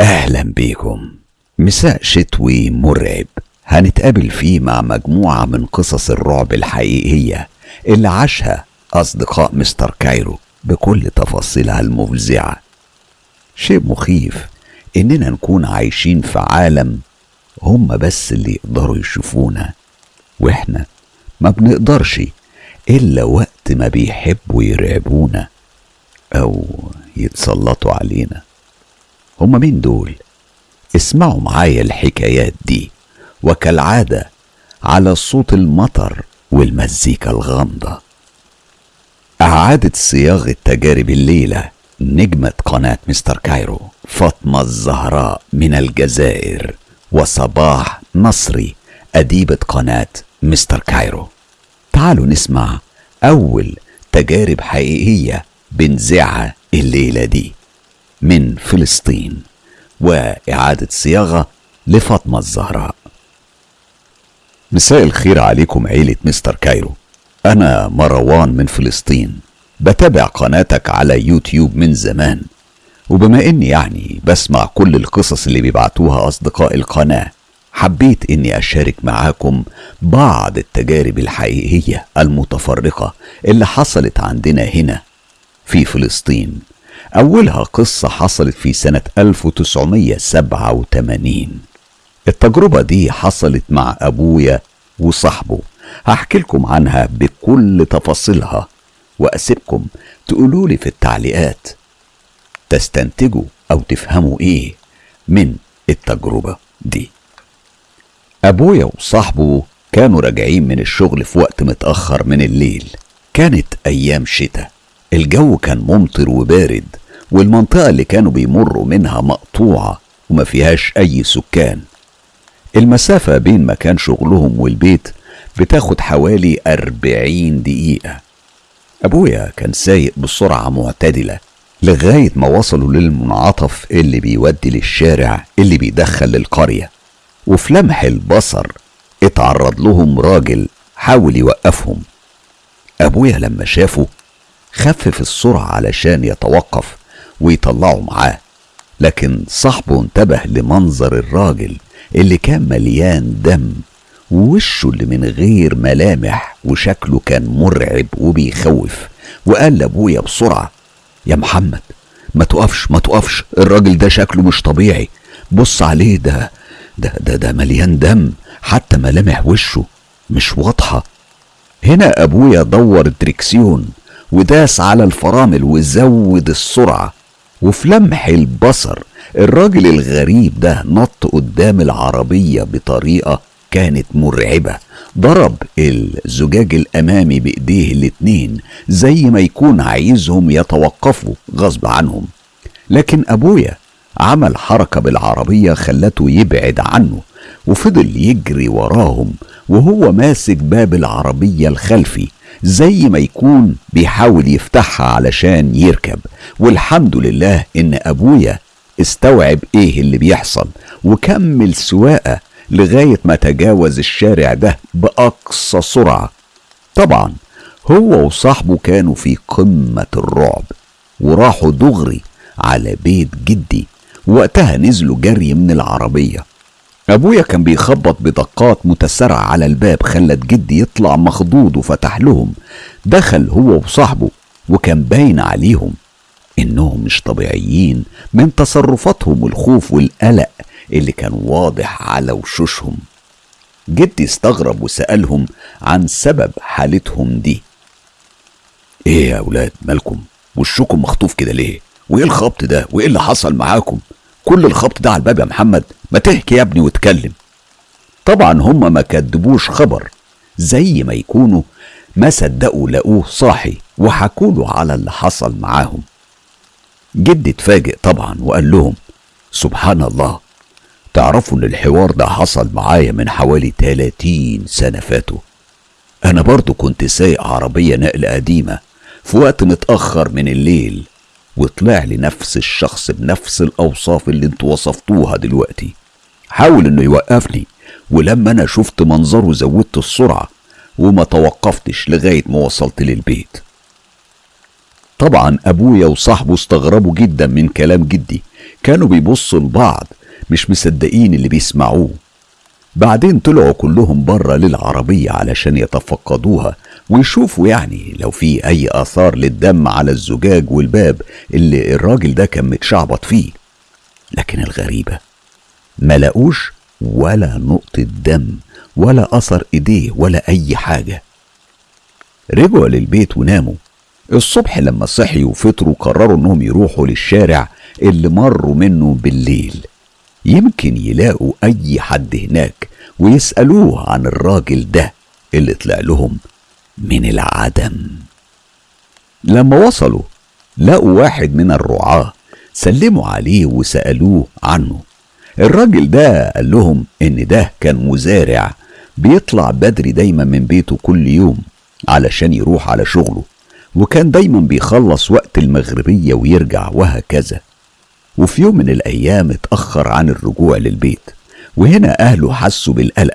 أهلا بيكم مساء شتوي مرعب. هنتقابل فيه مع مجموعة من قصص الرعب الحقيقية. اللي عاشها أصدقاء مستر كايرو بكل تفاصيلها المفزعة. شيء مخيف إننا نكون عايشين في عالم هم بس اللي يقدروا يشوفونا. وإحنا ما بنقدرش إلا وقت ما بيحبوا يرعبونا أو يتسلطوا علينا. هما مين دول؟ اسمعوا معايا الحكايات دي. وكالعادة على صوت المطر والمزيكا الغامضة. أعادت صياغة تجارب الليلة نجمة قناة مستر كايرو. فاطمة الزهراء من الجزائر وصباح نصري أديبة قناة مستر كايرو. تعالوا نسمع أول تجارب حقيقية بنزعها الليلة دي. من فلسطين وإعادة صياغة لفاطمة الزهراء. مساء الخير عليكم عيلة مستر كايرو. أنا مروان من فلسطين. بتابع قناتك على يوتيوب من زمان. وبما إني يعني بسمع كل القصص اللي بيبعتوها أصدقاء القناة حبيت إني أشارك معاكم بعض التجارب الحقيقية المتفرقة اللي حصلت عندنا هنا في فلسطين. أولها قصة حصلت في سنة 1987 التجربة دي حصلت مع أبويا وصاحبه. هحكي لكم عنها بكل تفاصيلها وأسيبكم تقولوا لي في التعليقات. تستنتجوا أو تفهموا إيه من التجربة دي. أبويا وصاحبه كانوا راجعين من الشغل في وقت متأخر من الليل. كانت أيام شتاء. الجو كان ممطر وبارد. والمنطقة اللي كانوا بيمروا منها مقطوعة وما فيهاش أي سكان. المسافة بين مكان شغلهم والبيت بتاخد حوالي أربعين دقيقة. أبويا كان سايق بسرعة معتدلة لغاية ما وصلوا للمنعطف اللي بيودي للشارع اللي بيدخل للقرية. وفي لمح البصر اتعرض لهم راجل حاول يوقفهم. أبويا لما شافه خفف السرعة علشان يتوقف ويطلعوا معاه. لكن صاحبه انتبه لمنظر الراجل اللي كان مليان دم ووشه اللي من غير ملامح وشكله كان مرعب وبيخوف وقال لأبويا بسرعة يا محمد ما تقفش ما تقفش الراجل ده شكله مش طبيعي بص عليه ده ده ده ده مليان دم حتى ملامح وشه مش واضحة. هنا أبويا دور الدركسيون وداس على الفرامل وزود السرعة وفي لمح البصر الراجل الغريب ده نط قدام العربية بطريقة كانت مرعبة. ضرب الزجاج الأمامي بإيديه الاتنين زي ما يكون عايزهم يتوقفوا غصب عنهم. لكن أبويا عمل حركة بالعربية خلته يبعد عنه وفضل يجري وراهم وهو ماسك باب العربية الخلفي. زي ما يكون بيحاول يفتحها علشان يركب. والحمد لله إن أبويا استوعب إيه اللي بيحصل وكمل سواقة لغاية ما تجاوز الشارع ده بأقصى سرعة. طبعا هو وصاحبه كانوا في قمة الرعب وراحوا دغري على بيت جدي. وقتها نزلوا جري من العربية. أبويا كان بيخبط بدقات متسارعة على الباب خلت جدي يطلع مخضوض وفتح لهم. دخل هو وصاحبه وكان باين عليهم إنهم مش طبيعيين من تصرفاتهم والخوف والقلق اللي كان واضح على وشوشهم. جدي استغرب وسألهم عن سبب حالتهم دي. إيه يا أولاد مالكم؟ وشكم مخطوف كده ليه؟ وإيه الخبط ده؟ وإيه اللي حصل معاكم؟ كل الخبط ده على الباب يا محمد. ما تحكي يا ابني واتكلم. طبعا هما ما كدبوش خبر. زي ما يكونوا ما صدقوا لقوه صاحي وحكوا على اللي حصل معاهم. جدي اتفاجئ طبعا وقال لهم سبحان الله تعرفوا إن الحوار ده حصل معايا من حوالي 30 سنة فاتوا. أنا برضو كنت سايق عربية نقل قديمة في وقت متأخر من الليل وطلع لي نفس الشخص بنفس الأوصاف اللي أنتوا وصفتوها دلوقتي. حاول إنه يوقفني. ولما أنا شفت منظره زودت السرعة وما توقفتش لغاية ما وصلت للبيت. طبعا أبويا وصاحبه استغربوا جدا من كلام جدي. كانوا بيبصوا لبعض مش مصدقين اللي بيسمعوه. بعدين طلعوا كلهم بره للعربية علشان يتفقدوها ويشوفوا يعني لو في أي آثار للدم على الزجاج والباب اللي الراجل ده كان متشعبط فيه. لكن الغريبة ما لقوش ولا نقطة دم ولا أثر إيديه ولا أي حاجة. رجعوا للبيت وناموا. الصبح لما صحيوا وفطروا قرروا إنهم يروحوا للشارع اللي مروا منه بالليل. يمكن يلاقوا أي حد هناك ويسألوه عن الراجل ده اللي طلع لهم من العدم. لما وصلوا لقوا واحد من الرعاة سلموا عليه وسألوه عنه. الراجل ده قال لهم إن ده كان مزارع بيطلع بدري دايما من بيته كل يوم علشان يروح على شغله وكان دايما بيخلص وقت المغربية ويرجع وهكذا. وفي يوم من الأيام اتأخر عن الرجوع للبيت وهنا أهله حسوا بالقلق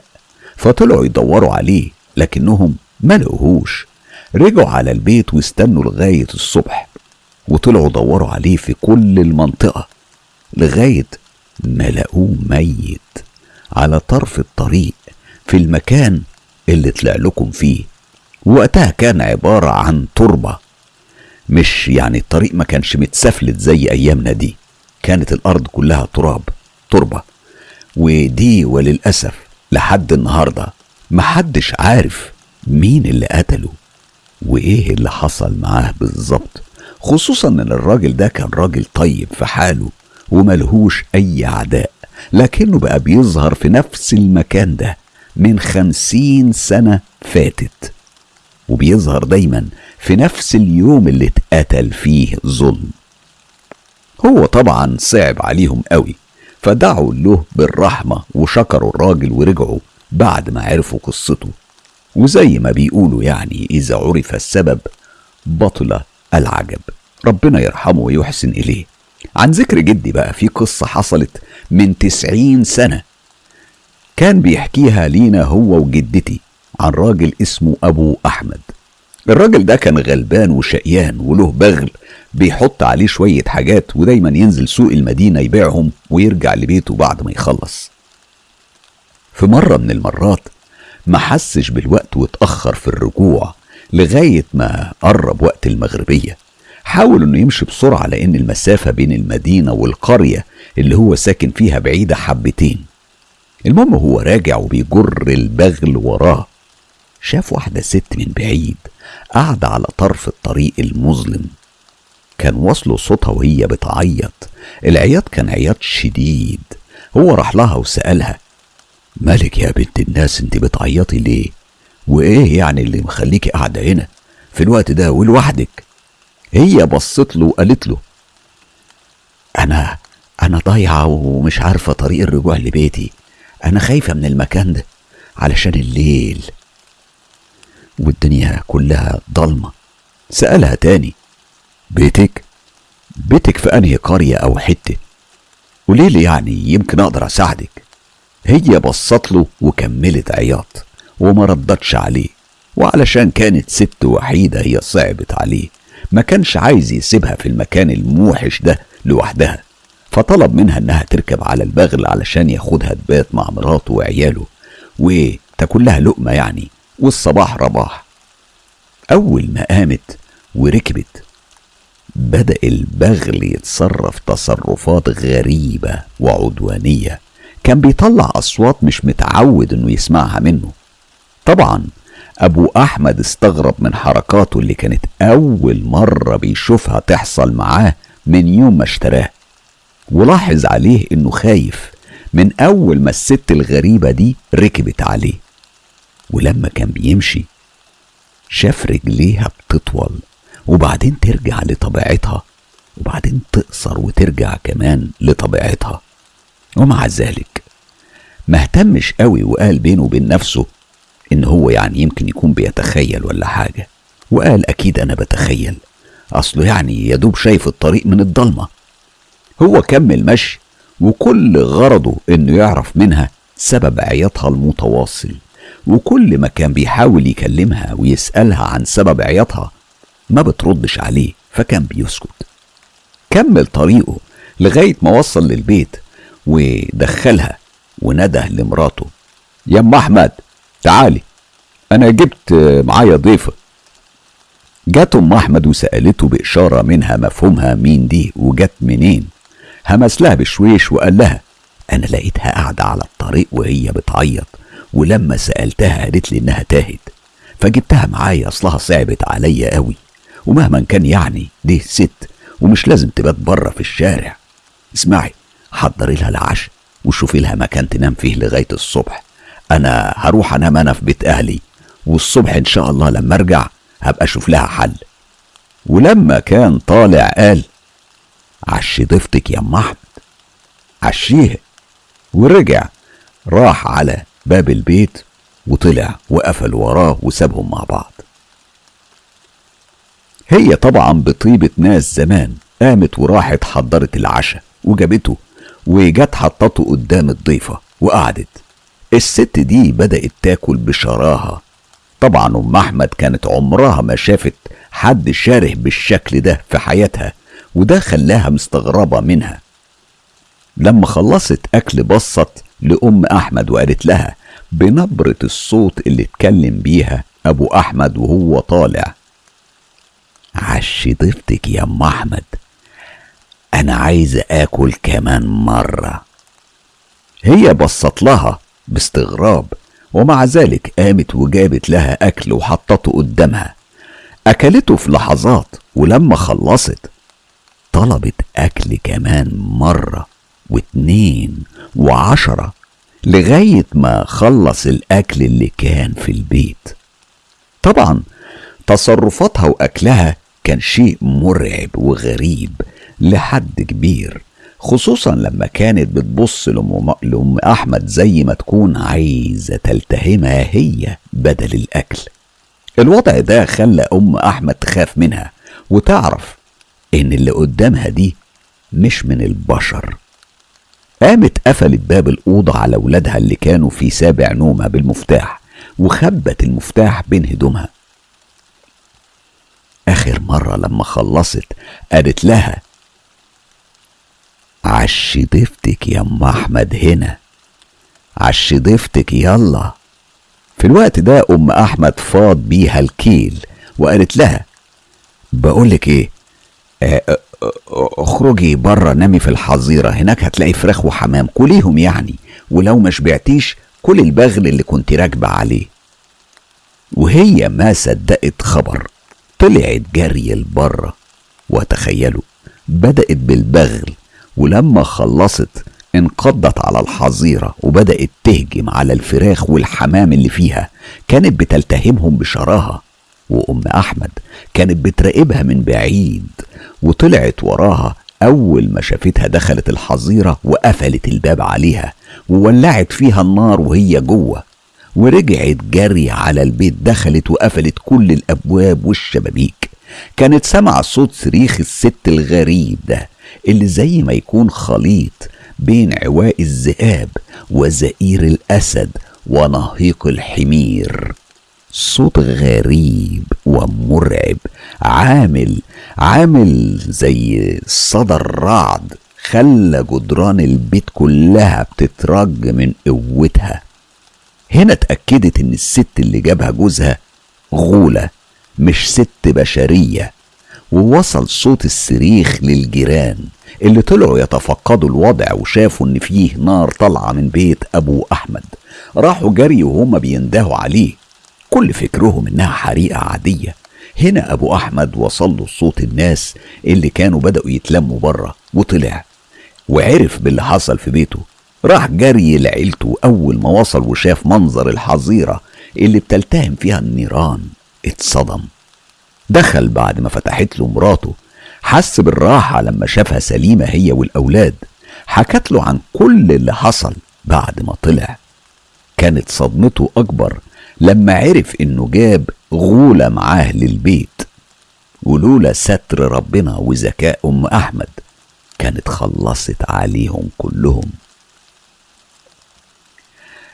فطلعوا يدوروا عليه لكنهم ما لقوهوش. رجعوا على البيت واستنوا لغاية الصبح وطلعوا دوروا عليه في كل المنطقة لغاية ما لقوه ميت على طرف الطريق في المكان اللي طلع لكم فيه. وقتها كان عبارة عن تربة. مش يعني الطريق ما كانش متسفلت زي أيامنا دي. كانت الأرض كلها تراب تربة. ودي وللأسف لحد النهاردة محدش عارف مين اللي قتله وإيه اللي حصل معاه بالظبط. خصوصا إن الراجل ده كان راجل طيب في حاله. وملهوش أي أعداء لكنه بقى بيظهر في نفس المكان ده من خمسين سنة فاتت. وبيظهر دايما في نفس اليوم اللي اتقتل فيه ظلم. هو طبعا صعب عليهم قوي فدعوا له بالرحمة وشكروا الراجل ورجعوا بعد ما عرفوا قصته. وزي ما بيقولوا يعني إذا عرف السبب بطل العجب. ربنا يرحمه ويحسن إليه. عن ذكر جدي بقى في قصة حصلت من تسعين سنة. كان بيحكيها لينا هو وجدتي عن راجل اسمه أبو أحمد. الراجل ده كان غلبان وشقيان وله بغل بيحط عليه شوية حاجات ودايما ينزل سوق المدينة يبيعهم ويرجع لبيته بعد ما يخلص. في مرة من المرات ما حسش بالوقت واتأخر في الرجوع لغاية ما قرب وقت المغربية. حاول إنه يمشي بسرعة لأن المسافة بين المدينة والقرية اللي هو ساكن فيها بعيدة حبتين. المهم هو راجع وبيجر البغل وراه. شاف واحدة ست من بعيد قاعدة على طرف الطريق المظلم. كان واصله صوتها وهي بتعيط. العياط كان عياط شديد. هو راح لها وسألها مالك يا بنت الناس انت بتعيطي ليه؟ وإيه يعني اللي مخليكي قاعدة هنا في الوقت ده ولوحدك؟ هي بصت له وقالت له أنا أنا ضايعة ومش عارفة طريق الرجوع لبيتي. أنا خايفة من المكان ده علشان الليل. والدنيا كلها ضلمة. سألها تاني بيتك؟ بيتك في أنهي قرية أو حتة؟ قولي لي يعني يمكن أقدر أساعدك. هي بصت له وكملت عياط وما ردتش عليه وعلشان كانت ست وحيدة هي صعبت عليه. ما كانش عايز يسيبها في المكان الموحش ده لوحدها فطلب منها إنها تركب على البغل علشان ياخدها تبات مع مراته وعياله وتاكل لها لقمة يعني والصباح رباح. أول ما قامت وركبت بدأ البغل يتصرف تصرفات غريبة وعدوانية. كان بيطلع أصوات مش متعود إنه يسمعها منه. طبعا أبو أحمد استغرب من حركاته اللي كانت أول مرة بيشوفها تحصل معاه من يوم ما اشتراه. ولاحظ عليه إنه خايف من أول ما الست الغريبة دي ركبت عليه. ولما كان بيمشي شاف رجليها بتطول وبعدين ترجع لطبيعتها وبعدين تقصر وترجع كمان لطبيعتها. ومع ذلك ما اهتمش قوي وقال بينه وبين نفسه إن هو يعني يمكن يكون بيتخيل ولا حاجة. وقال أكيد أنا بتخيل. أصله يعني يدوب شايف الطريق من الضلمة. هو كمل مشي وكل غرضه إنه يعرف منها سبب عياطها المتواصل. وكل ما كان بيحاول يكلمها ويسألها عن سبب عياطها ما بتردش عليه فكان بيسكت. كمل طريقه لغاية ما وصل للبيت ودخلها ونده لمراته. يا أم أحمد تعالي. أنا جبت معايا ضيفة. جت أم أحمد وسألته بإشارة منها مفهومها مين دي وجت منين. همس لها بشويش وقال لها أنا لقيتها قاعدة على الطريق وهي بتعيط ولما سألتها قالت لي إنها تاهت. فجبتها معايا أصلها صعبت عليا قوي. ومهما كان يعني دي ست ومش لازم تبات بره في الشارع. اسمعي حضري لها العشاء وشوفي لها مكان تنام فيه لغاية الصبح. أنا هروح أنام أنا في بيت أهلي والصبح إن شاء الله لما أرجع هبقى أشوف لها حل. ولما كان طالع قال عشي ضيفتك يا أم أحمد. عشيها. ورجع راح على باب البيت وطلع وقفل وراه وسابهم مع بعض. هي طبعا بطيبة ناس زمان قامت وراحت حضرت العشاء وجابته وجت حطته قدام الضيفة وقعدت. الست دي بدأت تاكل بشراهة. طبعا أم أحمد كانت عمرها ما شافت حد شاره بالشكل ده في حياتها وده خلاها مستغربة منها. لما خلصت أكل بصت لأم أحمد وقالت لها بنبرة الصوت اللي اتكلم بيها أبو أحمد وهو طالع. عشي ضيفتك يا أم أحمد. أنا عايزة آكل كمان مرة. هي بصت لها باستغراب ومع ذلك قامت وجابت لها أكل وحطته قدامها. أكلته في لحظات ولما خلصت طلبت أكل كمان مرة واتنين وعشرة لغاية ما خلص الأكل اللي كان في البيت. طبعا تصرفاتها وأكلها كان شيء مرعب وغريب لحد كبير. خصوصا لما كانت بتبص لأم, أحمد زي ما تكون عايزة تلتهمها هي بدل الأكل. الوضع ده خلى أم أحمد تخاف منها وتعرف إن اللي قدامها دي مش من البشر. قامت قفلت باب الأوضة على ولادها اللي كانوا في سابع نومها بالمفتاح وخبت المفتاح بين هدومها. آخر مرة لما خلصت قالت لها عشي ضيفتك يا أم أحمد هنا. عشي ضيفتك يلا. في الوقت ده أم أحمد فاض بيها الكيل وقالت لها بقولك إيه اخرجي بره نامي في الحظيرة هناك هتلاقي فراخ وحمام كليهم يعني ولو ما شبعتيش كل البغل اللي كنت راكبة عليه. وهي ما صدقت خبر طلعت جري لبره وتخيلوا بدأت بالبغل ولما خلصت انقضت على الحظيرة وبدأت تهجم على الفراخ والحمام اللي فيها. كانت بتلتهمهم بشراهة وأم أحمد كانت بتراقبها من بعيد. وطلعت وراها أول ما شافتها دخلت الحظيرة وقفلت الباب عليها وولعت فيها النار وهي جوه. ورجعت جري على البيت دخلت وقفلت كل الأبواب والشبابيك. كانت سمع صوت صريخ الست الغريب ده. اللي زي ما يكون خليط بين عواء الذئاب وزئير الأسد ونهيق الحمير. صوت غريب ومرعب عامل عامل زي صدى الرعد خلى جدران البيت كلها بتترج من قوتها. هنا اتأكدت إن الست اللي جابها جوزها غولة مش ست بشرية. ووصل صوت الصريخ للجيران اللي طلعوا يتفقدوا الوضع وشافوا إن فيه نار طالعة من بيت أبو أحمد. راحوا جري وهما بيندهوا عليه. كل فكرهم إنها حريقة عادية. هنا أبو أحمد وصل له صوت الناس اللي كانوا بدأوا يتلموا بره وطلع. وعرف باللي حصل في بيته. راح جري لعيلته أول ما وصل وشاف منظر الحظيرة اللي بتلتهم فيها النيران. اتصدم. دخل بعد ما فتحت له مراته حس بالراحة لما شافها سليمة هي والأولاد حكت له عن كل اللي حصل بعد ما طلع. كانت صدمته أكبر لما عرف إنه جاب غولة معاه للبيت. ولولا ستر ربنا وذكاء أم أحمد كانت خلصت عليهم كلهم.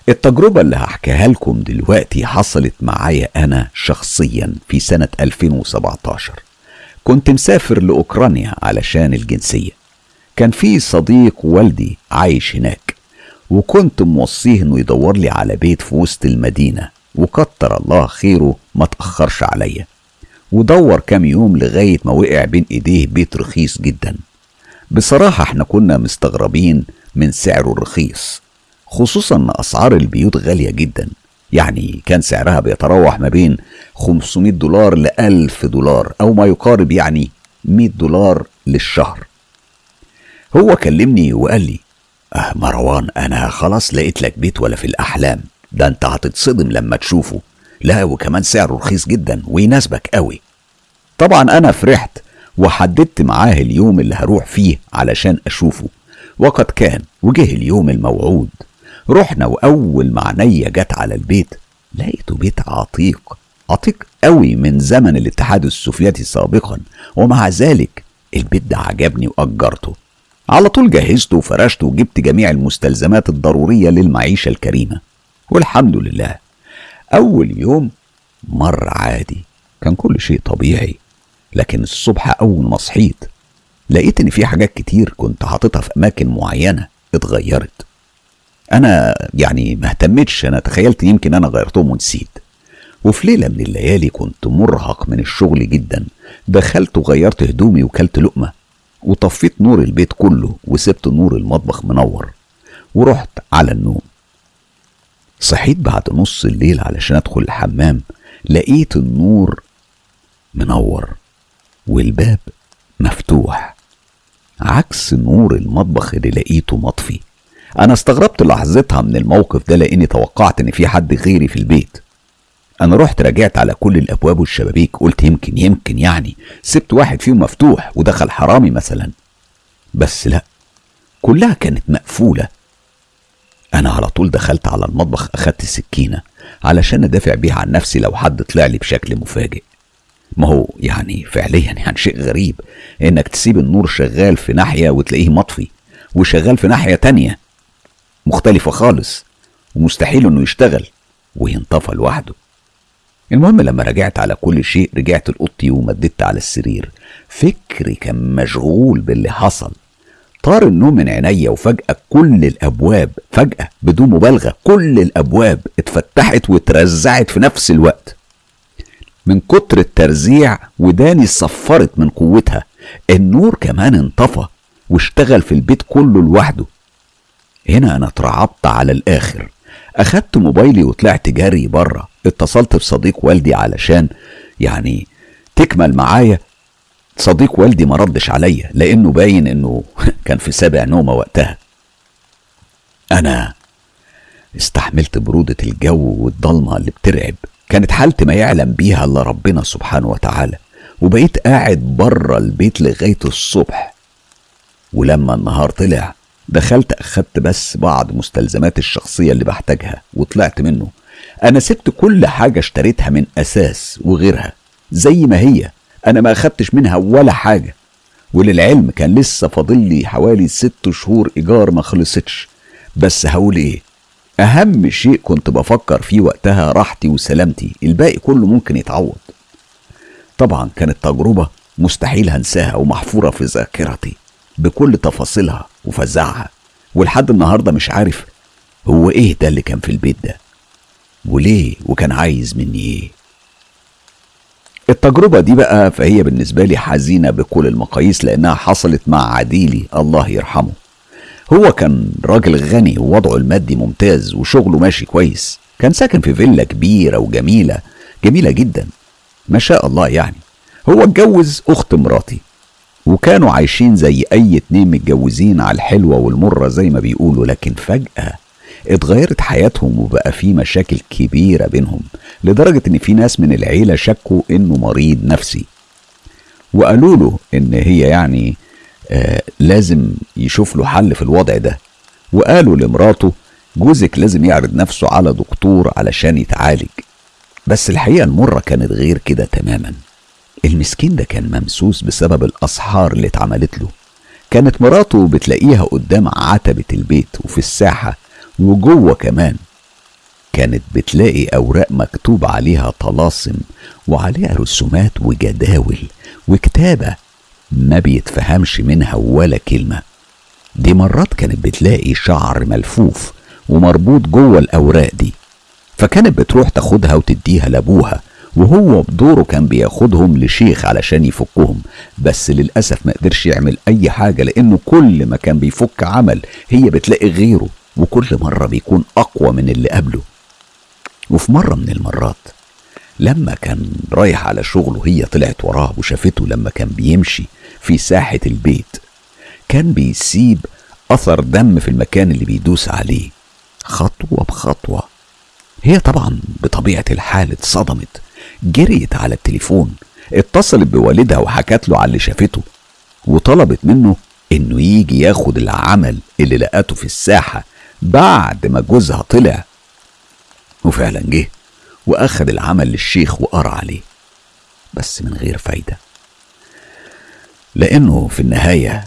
التجربة اللي هحكيها لكم دلوقتي حصلت معايا أنا شخصيا في سنة 2017 كنت مسافر لأوكرانيا علشان الجنسية. كان في صديق والدي عايش هناك وكنت موصيه إنه يدور لي على بيت في وسط المدينة وكتر الله خيره ما تأخرش عليا. ودور كام يوم لغاية ما وقع بين إيديه بيت رخيص جدا. بصراحة إحنا كنا مستغربين من سعره الرخيص. خصوصا إن أسعار البيوت غالية جدا. يعني كان سعرها بيتراوح ما بين 500 دولار ل 1000 دولار أو ما يقارب يعني 100 دولار للشهر. هو كلمني وقال لي أه مروان أنا خلاص لقيت لك بيت ولا في الأحلام. ده أنت هتتصدم لما تشوفه. لا وكمان سعره رخيص جدا ويناسبك قوي طبعا أنا فرحت وحددت معاه اليوم اللي هروح فيه علشان أشوفه. وقد كان وجه اليوم الموعود. رحنا وأول ما عينيا جت على البيت لقيته بيت عتيق عتيق قوي من زمن الاتحاد السوفيتي سابقا ومع ذلك البيت ده عجبني وأجرته. على طول جهزته وفرشته وجبت جميع المستلزمات الضرورية للمعيشة الكريمة. والحمد لله أول يوم مر عادي كان كل شيء طبيعي لكن الصبح أول ما صحيت لقيت إن في حاجات كتير كنت حاططها في أماكن معينة اتغيرت. أنا يعني ما اهتمتش أنا تخيلت يمكن أنا غيرتهم ونسيت. وفي ليلة من الليالي كنت مرهق من الشغل جدا. دخلت وغيرت هدومي وكلت لقمة وطفيت نور البيت كله وسبت نور المطبخ منور ورحت على النوم. صحيت بعد نص الليل علشان أدخل الحمام لقيت النور منور والباب مفتوح عكس نور المطبخ اللي لقيته مطفي. أنا استغربت لحظتها من الموقف ده لأني توقعت إن في حد غيري في البيت. أنا رحت راجعت على كل الأبواب والشبابيك قلت يمكن يمكن يعني. سبت واحد فيهم مفتوح ودخل حرامي مثلا. بس لا كلها كانت مقفولة. أنا على طول دخلت على المطبخ أخدت السكينة علشان أدافع بيها عن نفسي لو حد طلع لي بشكل مفاجئ. ما هو يعني فعليا يعني شيء غريب إنك تسيب النور شغال في ناحية وتلاقيه مطفي وشغال في ناحية تانية. مختلفة خالص ومستحيل إنه يشتغل وينطفى لوحده. المهم لما رجعت على كل شيء رجعت لأوضتي ومددت على السرير. فكري كان مشغول باللي حصل. طار النوم من عينيا وفجأة كل الأبواب فجأة بدون مبالغة كل الأبواب اتفتحت واترزعت في نفس الوقت. من كتر الترزيع وداني صفرت من قوتها. النور كمان انطفى واشتغل في البيت كله لوحده. هنا أنا اترعبت على الآخر. أخدت موبايلي وطلعت جري بره اتصلت بصديق والدي علشان يعني تكمل معايا. صديق والدي ما ردش عليا لأنه باين إنه كان في سابع نومة وقتها. أنا استحملت برودة الجو والضلمة اللي بترعب. كانت حالتي ما يعلم بيها إلا ربنا سبحانه وتعالى. وبقيت قاعد بره البيت لغاية الصبح. ولما النهار طلع دخلت أخدت بس بعض مستلزمات الشخصية اللي بحتاجها وطلعت منه. أنا سبت كل حاجة اشتريتها من أساس وغيرها زي ما هي. أنا ما أخدتش منها ولا حاجة. وللعلم كان لسه فاضل لي حوالي ست شهور إيجار ما خلصتش. بس هقول إيه؟ أهم شيء كنت بفكر فيه وقتها راحتي وسلامتي. الباقي كله ممكن يتعوض. طبعا كانت تجربة مستحيل هنساها ومحفورة في ذاكرتي. بكل تفاصيلها وفزعها ولحد النهارده مش عارف هو إيه ده اللي كان في البيت ده وليه وكان عايز مني إيه. التجربة دي بقى فهي بالنسبة لي حزينة بكل المقاييس لأنها حصلت مع عديلي الله يرحمه. هو كان راجل غني ووضعه المادي ممتاز وشغله ماشي كويس كان ساكن في فيلا كبيرة وجميلة جميلة جدا ما شاء الله يعني. هو اتجوز أخت مراتي. وكانوا عايشين زي أي اتنين متجوزين على الحلوة والمرة زي ما بيقولوا لكن فجأة اتغيرت حياتهم وبقى في مشاكل كبيرة بينهم لدرجة إن في ناس من العيلة شكوا إنه مريض نفسي وقالوا له إن هي يعني آه لازم يشوف له حل في الوضع ده وقالوا لمراته جوزك لازم يعرض نفسه على دكتور علشان يتعالج. بس الحقيقة المرة كانت غير كده تماما. المسكين ده كان ممسوس بسبب الأسحار اللي اتعملت له. كانت مراته بتلاقيها قدام عتبة البيت وفي الساحة وجوه كمان. كانت بتلاقي أوراق مكتوب عليها طلاسم وعليها رسومات وجداول وكتابة ما بيتفهمش منها ولا كلمة. دي مرات كانت بتلاقي شعر ملفوف ومربوط جوه الأوراق دي. فكانت بتروح تاخدها وتديها لأبوها. وهو بدوره كان بياخدهم لشيخ علشان يفكهم. بس للأسف ما قدرش يعمل أي حاجة لأنه كل ما كان بيفك عمل هي بتلاقي غيره وكل مرة بيكون أقوى من اللي قبله. وفي مرة من المرات لما كان رايح على شغله هي طلعت وراه وشافته لما كان بيمشي في ساحة البيت كان بيسيب أثر دم في المكان اللي بيدوس عليه. خطوة بخطوة. هي طبعا بطبيعة الحال اتصدمت. جريت على التليفون اتصلت بوالدها وحكت له على اللي شافته وطلبت منه إنه يجي ياخد العمل اللي لقاته في الساحة بعد ما جوزها طلع. وفعلا جه وأخد العمل للشيخ وقرأ عليه بس من غير فايدة. لأنه في النهاية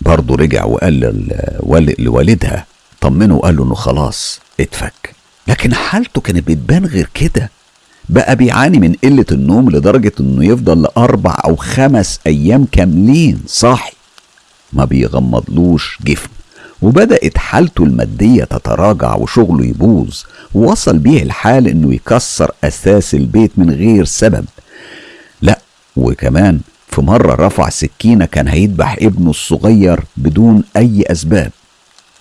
برضه رجع وقال لوالدها طمنه وقال له إنه خلاص اتفك. لكن حالته كانت بتبان غير كده. بقى بيعاني من قلة النوم لدرجة إنه يفضل لأربع أو خمس أيام كاملين صاحي. ما بيغمضلوش جفن. وبدأت حالته المادية تتراجع وشغله يبوظ. ووصل بيه الحال إنه يكسر أساس البيت من غير سبب. لا وكمان في مرة رفع سكينة كان هيذبح ابنه الصغير بدون أي أسباب.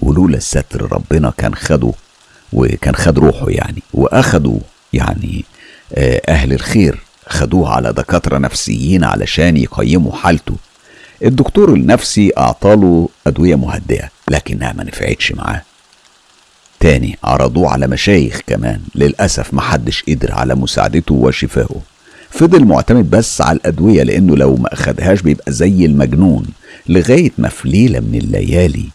ولولا الستر ربنا كان خده وكان خد روحه يعني وأخدوا يعني أهل الخير خدوه على دكاترة نفسيين علشان يقيموا حالته. الدكتور النفسي أعطاله أدوية مهدئة لكنها ما نفعتش معاه. تاني عرضوه على مشايخ كمان للأسف محدش قدر على مساعدته وشفائه فضل معتمد بس على الأدوية لأنه لو ما أخدهاش بيبقى زي المجنون لغاية ما في ليلة من الليالي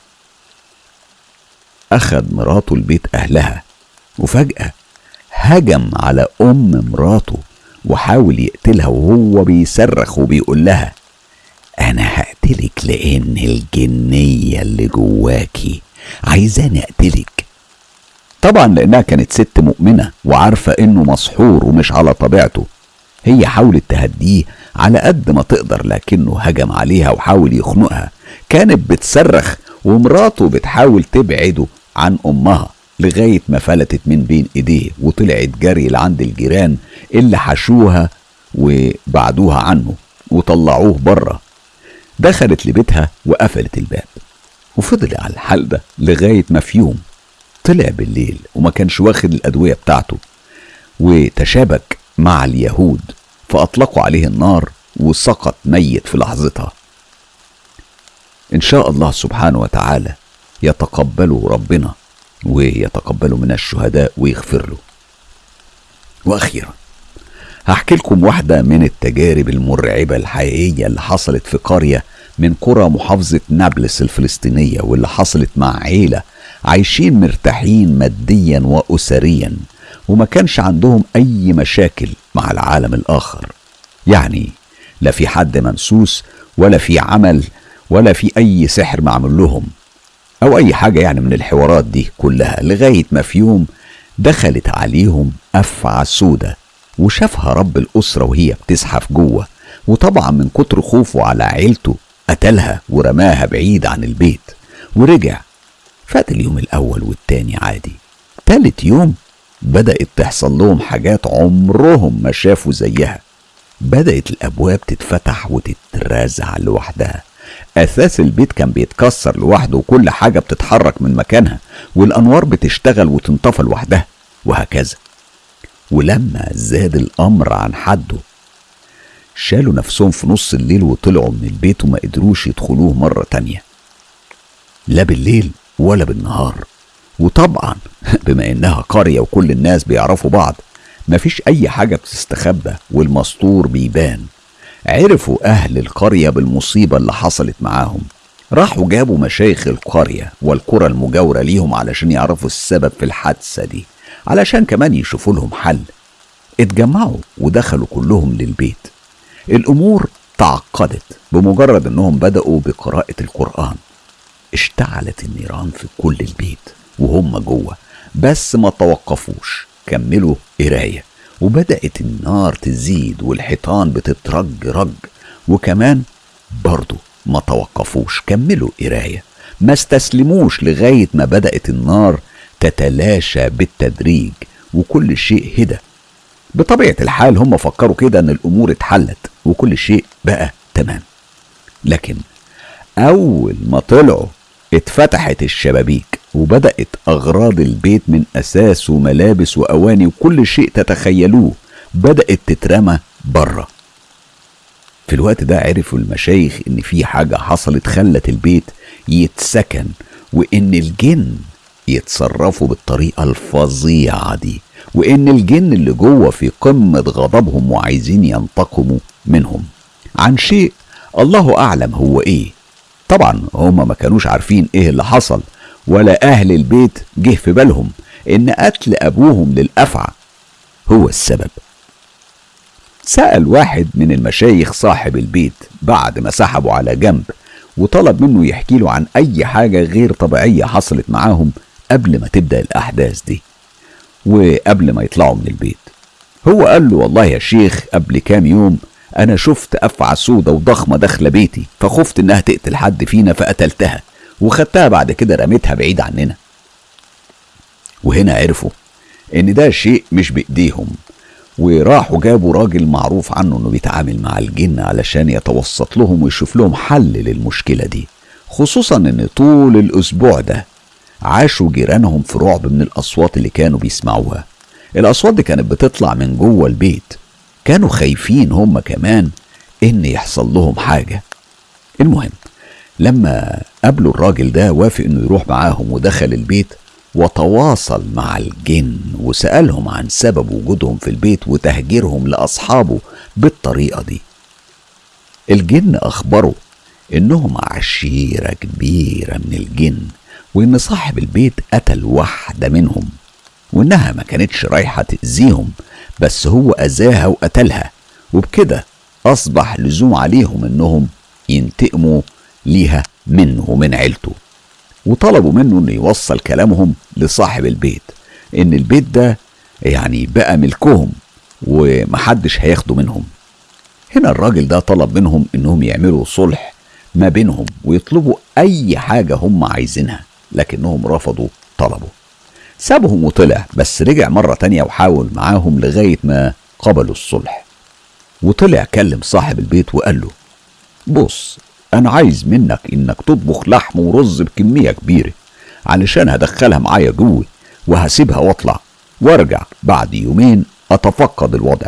أخد مراته لبيت أهلها. وفجأة هجم على أم مراته وحاول يقتلها وهو بيصرخ وبيقول لها أنا هقتلك لأن الجنية اللي جواكي عايزاني أقتلك. طبعا لأنها كانت ست مؤمنة وعارفة إنه مسحور ومش على طبيعته. هي حاولت تهديه على قد ما تقدر لكنه هجم عليها وحاول يخنقها. كانت بتصرخ ومراته بتحاول تبعده عن أمها. لغاية ما فلتت من بين إيديه وطلعت جري لعند الجيران اللي حشوها وبعدوها عنه وطلعوه بره دخلت لبيتها وقفلت الباب. وفضل على الحال ده لغاية ما في يوم طلع بالليل وما كانش واخد الأدوية بتاعته وتشابك مع اليهود فأطلقوا عليه النار وسقط ميت في لحظتها. إن شاء الله سبحانه وتعالى يتقبله ربنا. ويتقبله من الشهداء ويغفر له. وأخيرا هحكي لكم واحدة من التجارب المرعبة الحقيقية اللي حصلت في قرية من قرى محافظة نابلس الفلسطينية واللي حصلت مع عيلة عايشين مرتاحين ماديا وأسريا وما كانش عندهم أي مشاكل مع العالم الآخر. يعني لا في حد منسوس ولا في عمل ولا في أي سحر معمول لهم. أو أي حاجة يعني من الحوارات دي كلها لغاية ما في يوم دخلت عليهم أفعى سودة وشافها رب الأسرة وهي بتزحف جوه وطبعا من كتر خوفه على عيلته قتلها ورماها بعيد عن البيت ورجع. فات اليوم الأول والتاني عادي. تالت يوم بدأت تحصل لهم حاجات عمرهم ما شافوا زيها. بدأت الأبواب تتفتح وتترازع لوحدها. أساس البيت كان بيتكسر لوحده وكل حاجة بتتحرك من مكانها والأنوار بتشتغل وتنطفى لوحدها وهكذا. ولما زاد الأمر عن حده شالوا نفسهم في نص الليل وطلعوا من البيت وما قدروش يدخلوه مرة تانية. لا بالليل ولا بالنهار. وطبعا بما إنها قرية وكل الناس بيعرفوا بعض مفيش أي حاجة بتستخبى والمستور بيبان. عرفوا أهل القرية بالمصيبة اللي حصلت معاهم. راحوا جابوا مشايخ القرية والقرى المجاورة ليهم علشان يعرفوا السبب في الحادثة دي علشان كمان يشوفوا لهم حل. اتجمعوا ودخلوا كلهم للبيت. الأمور تعقدت بمجرد إنهم بدأوا بقراءة القرآن. اشتعلت النيران في كل البيت وهم جوه بس ما توقفوش. كملوا قراية. وبدأت النار تزيد والحيطان بتترج رج. وكمان برضو ما توقفوش كملوا قراية ما استسلموش لغاية ما بدأت النار تتلاشى بالتدريج وكل شيء هدى. بطبيعة الحال هم فكروا كده إن الأمور اتحلت وكل شيء بقى تمام. لكن أول ما طلعوا اتفتحت الشبابيك وبدأت أغراض البيت من أساس وملابس وأواني وكل شيء تتخيلوه بدأت تترمى بره في الوقت ده عرفوا المشايخ إن في حاجة حصلت خلت البيت يتسكن وإن الجن يتصرفوا بالطريقة الفظيعة دي وإن الجن اللي جوه في قمة غضبهم وعايزين ينتقموا منهم. عن شيء الله أعلم هو إيه. طبعا هما ما كانوش عارفين إيه اللي حصل ولا أهل البيت جه في بالهم إن قتل أبوهم للأفعى هو السبب. سأل واحد من المشايخ صاحب البيت بعد ما سحبه على جنب وطلب منه يحكي له عن أي حاجة غير طبيعية حصلت معاهم قبل ما تبدأ الأحداث دي وقبل ما يطلعوا من البيت. هو قال له والله يا شيخ قبل كام يوم أنا شفت أفعى سودة وضخمة داخلة بيتي فخفت إنها تقتل حد فينا فقتلتها وخدتها بعد كده رميتها بعيد عننا. وهنا عرفوا إن ده شيء مش بإيديهم وراحوا جابوا راجل معروف عنه إنه بيتعامل مع الجن علشان يتوسط لهم ويشوف لهم حل للمشكلة دي خصوصا إن طول الأسبوع ده عاشوا جيرانهم في رعب من الأصوات اللي كانوا بيسمعوها. الأصوات دي كانت بتطلع من جوه البيت. كانوا خايفين هم كمان إن يحصل لهم حاجة. المهم لما قابلوا الراجل ده وافق إنه يروح معاهم ودخل البيت وتواصل مع الجن وسألهم عن سبب وجودهم في البيت وتهجيرهم لأصحابه بالطريقة دي. الجن أخبروا إنهم عشيرة كبيرة من الجن وإن صاحب البيت قتل واحدة منهم وإنها ما كانتش رايحة تأذيهم بس هو أذاها وقتلها وبكده أصبح لزوم عليهم إنهم ينتقموا ليها منه ومن عيلته. وطلبوا منه إنه يوصل كلامهم لصاحب البيت إن البيت ده يعني بقى ملكهم ومحدش هياخده منهم. هنا الراجل ده طلب منهم إنهم يعملوا صلح ما بينهم ويطلبوا أي حاجة هم عايزينها لكنهم رفضوا طلبه. سابهم وطلع بس رجع مرة تانية وحاول معاهم لغاية ما قبلوا الصلح. وطلع كلم صاحب البيت وقال له بص أنا عايز منك إنك تطبخ لحم ورز بكمية كبيرة علشان هدخلها معايا جوه وهسيبها واطلع وارجع بعد يومين أتفقد الوضع.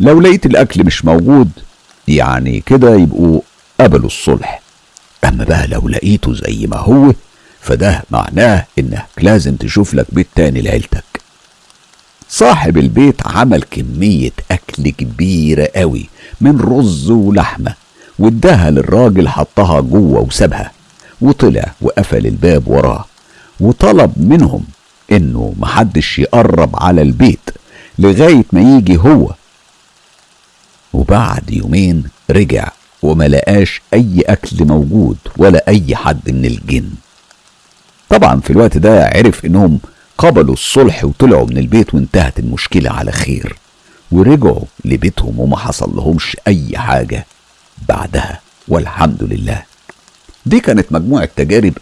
لو لقيت الأكل مش موجود يعني كده يبقوا قبلوا الصلح. أما بقى لو لقيته زي ما هو فده معناه إنك لازم تشوف لك بيت تاني لعيلتك. صاحب البيت عمل كمية أكل كبيرة قوي من رز ولحمة واداها للراجل حطها جوه وسابها وطلع وقفل الباب وراه وطلب منهم إنه محدش يقرب على البيت لغاية ما يجي هو. وبعد يومين رجع وما لقاش أي أكل موجود ولا أي حد من الجن. طبعا في الوقت ده عرف إنهم قبلوا الصلح وطلعوا من البيت وانتهت المشكلة على خير. ورجعوا لبيتهم وما حصل لهمش أي حاجة بعدها والحمد لله. دي كانت مجموعة تجارب